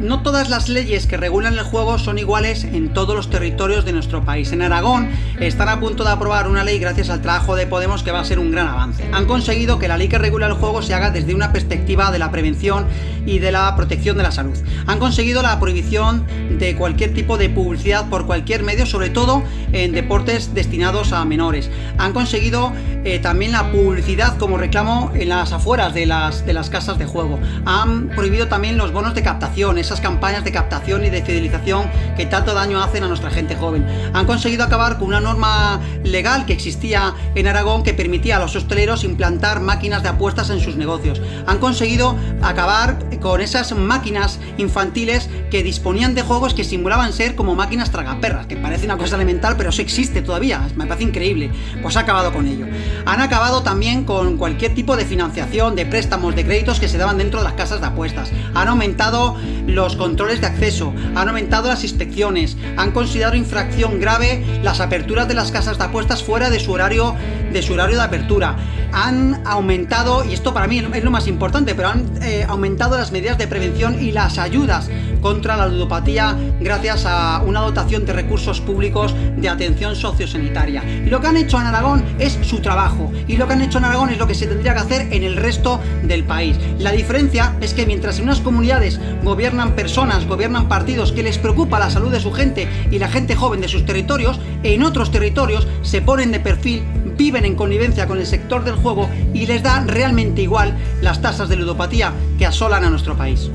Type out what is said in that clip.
no todas las leyes que regulan el juego son iguales en todos los territorios de nuestro país. En Aragón están a punto de aprobar una ley gracias al trabajo de Podemos que va a ser un gran avance. Han conseguido que la ley que regula el juego se haga desde una perspectiva de la prevención y de la protección de la salud. Han conseguido la prohibición de cualquier tipo de publicidad por cualquier medio, sobre todo en deportes destinados a menores. Han conseguido eh, también la publicidad como reclamo en las afueras de las, de las casas de juego. Han prohibido también los bonos de captación, esas campañas de captación y de fidelización que tanto daño hacen a nuestra gente joven. Han conseguido acabar con una norma legal que existía en Aragón que permitía a los hosteleros implantar máquinas de apuestas en sus negocios. Han conseguido acabar con esas máquinas infantiles que disponían de juegos que simulaban ser como máquinas tragaperras, que parece una cosa elemental, pero eso existe todavía, me parece increíble. Pues ha acabado con ello. Han acabado también con cualquier tipo de financiación, de préstamos, de créditos que se daban dentro de las casas de apuestas. Han aumentado los controles de acceso, han aumentado las inspecciones, han considerado infracción grave las aperturas de las casas de apuestas fuera de su horario de su horario de apertura. Han aumentado, y esto para mí es lo más importante, pero han eh, aumentado las medidas de prevención y las ayudas contra la ludopatía gracias a una dotación de recursos públicos de atención sociosanitaria. Y lo que han hecho en Aragón es su trabajo, y lo que han hecho en Aragón es lo que se tendría que hacer en el resto del país. La diferencia es que mientras en unas comunidades gobiernan personas, gobiernan partidos que les preocupa la salud de su gente y la gente joven de sus territorios, en otros territorios se ponen de perfil viven en connivencia con el sector del juego y les da realmente igual las tasas de ludopatía que asolan a nuestro país.